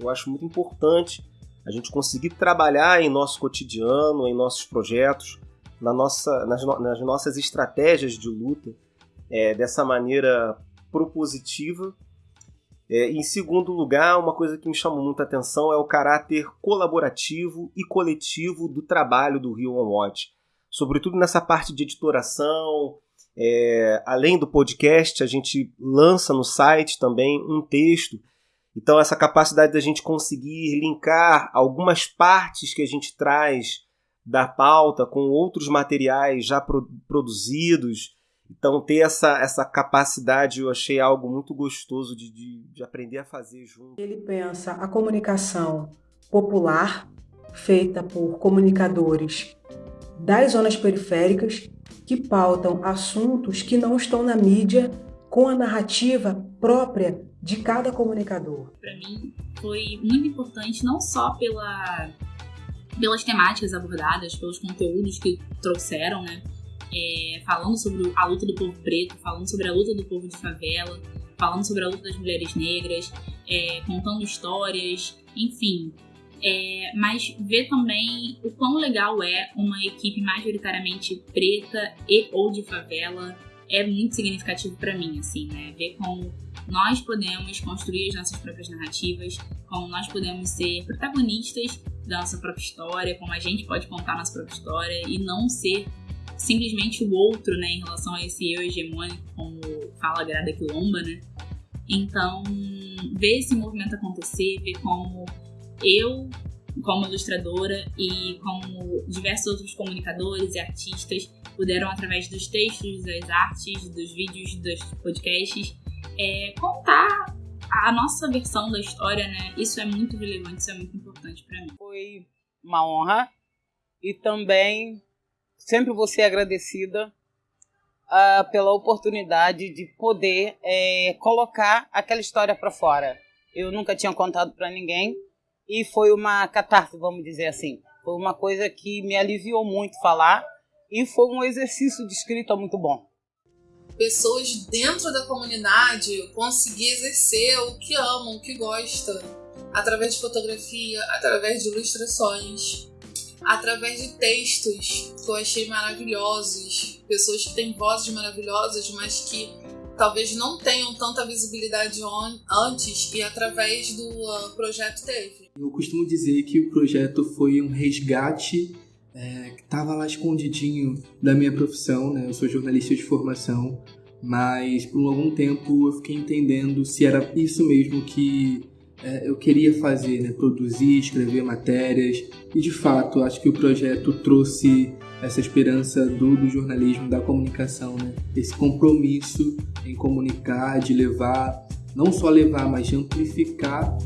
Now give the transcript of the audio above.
Eu acho muito importante a gente conseguir trabalhar em nosso cotidiano, em nossos projetos, na nossa, nas, nas nossas estratégias de luta, é, dessa maneira propositiva. É, em segundo lugar, uma coisa que me chamou muita atenção é o caráter colaborativo e coletivo do trabalho do Rio On Watch. Sobretudo nessa parte de editoração, é, além do podcast, a gente lança no site também um texto. Então, essa capacidade da gente conseguir linkar algumas partes que a gente traz da pauta com outros materiais já pro produzidos. Então, ter essa, essa capacidade eu achei algo muito gostoso de, de, de aprender a fazer junto. Ele pensa a comunicação popular, feita por comunicadores das zonas periféricas, que pautam assuntos que não estão na mídia com a narrativa própria de cada comunicador. Para mim, foi muito importante não só pela pelas temáticas abordadas, pelos conteúdos que trouxeram, né? É, falando sobre a luta do povo preto, falando sobre a luta do povo de favela, falando sobre a luta das mulheres negras, é, contando histórias, enfim. É, mas ver também o quão legal é uma equipe majoritariamente preta e ou de favela é muito significativo para mim, assim, né? Ver como nós podemos construir as nossas próprias narrativas, como nós podemos ser protagonistas da nossa própria história, como a gente pode contar nossa própria história e não ser simplesmente o outro, né, em relação a esse eu hegemônico, como fala a Grada Quilomba, né? Então, ver esse movimento acontecer, ver como eu, como ilustradora e como diversos outros comunicadores e artistas puderam, através dos textos, das artes, dos vídeos, dos podcasts, é, contar a nossa versão da história, né? Isso é muito relevante, isso é muito importante para mim. Foi uma honra e também sempre vou ser agradecida uh, pela oportunidade de poder é, colocar aquela história para fora. Eu nunca tinha contado para ninguém e foi uma catarse, vamos dizer assim. Foi uma coisa que me aliviou muito falar e foi um exercício de escrita muito bom pessoas dentro da comunidade conseguir exercer o que amam, o que gostam, através de fotografia, através de ilustrações, através de textos que eu achei maravilhosos, pessoas que têm vozes maravilhosas, mas que talvez não tenham tanta visibilidade antes e através do uh, projeto teve. Eu costumo dizer que o projeto foi um resgate é, que estava lá escondidinho da minha profissão, né? Eu sou jornalista de formação, mas por algum tempo eu fiquei entendendo se era isso mesmo que é, eu queria fazer, né? Produzir, escrever matérias. E de fato, acho que o projeto trouxe essa esperança do, do jornalismo, da comunicação, né? Esse compromisso em comunicar, de levar, não só levar, mas de amplificar